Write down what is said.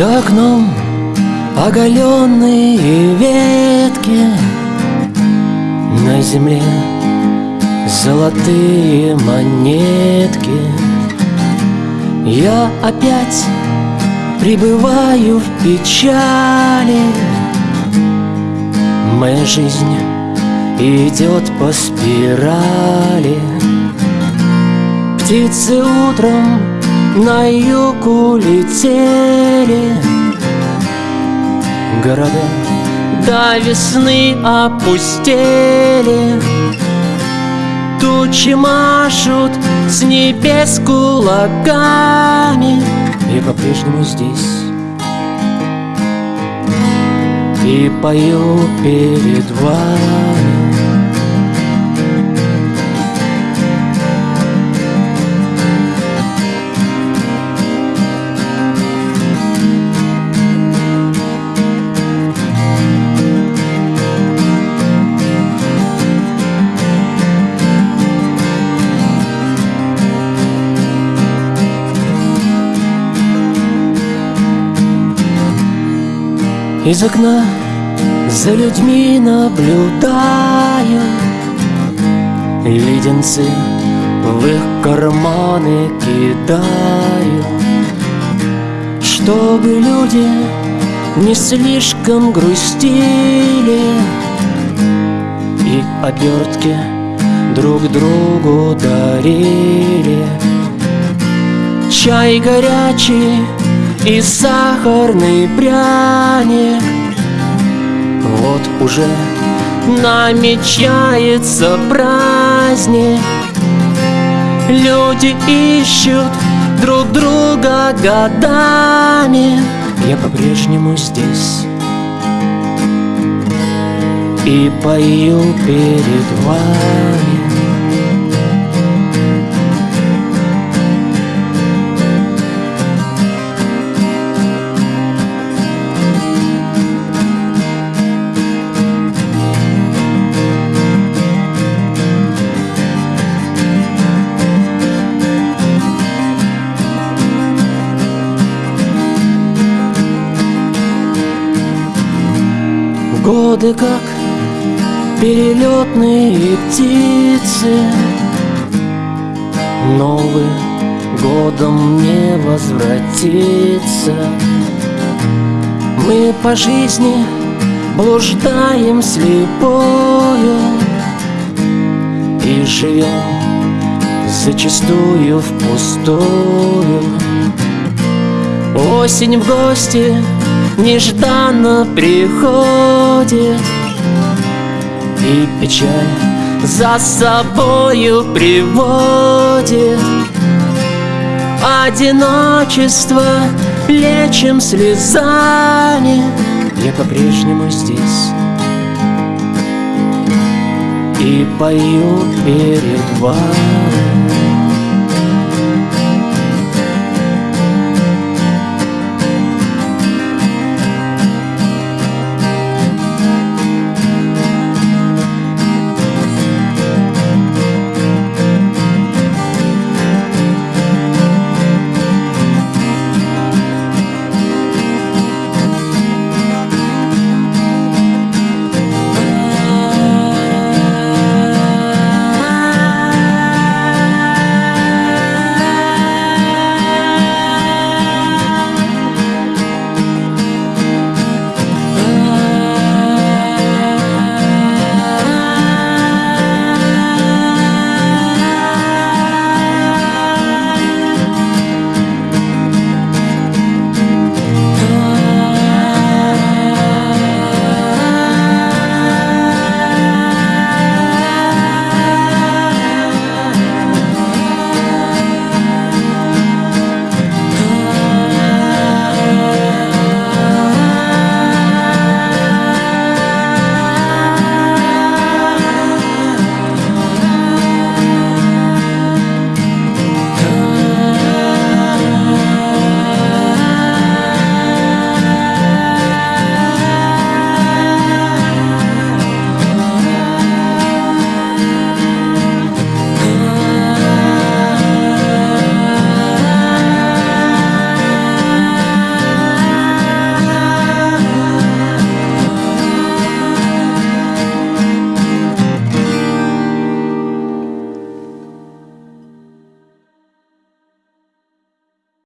За окном оголенные ветки На земле золотые монетки. Я опять пребываю в печали. Моя жизнь идет по спирали. Птицы утром на юг улетели Города. До весны опустели. Тучи машут с небес кулаками. И по-прежнему здесь. И пою перед вами Из окна за людьми наблюдаю. Леденцы в их карманы кидаю. Чтобы люди не слишком грустили И обертки друг другу дарили. Чай горячий и сахарный пряник Вот уже намечается праздник. Люди ищут друг друга годами. Я по-прежнему здесь. И пою перед вами Годы как перелетные птицы Новый годом не возвратится. Мы по жизни блуждаем слепою И живем зачастую впустую. Осень в гости нежданно приходит И печаль за собою приводит. Одиночество лечим слезами Я по-прежнему здесь. И пою перед вами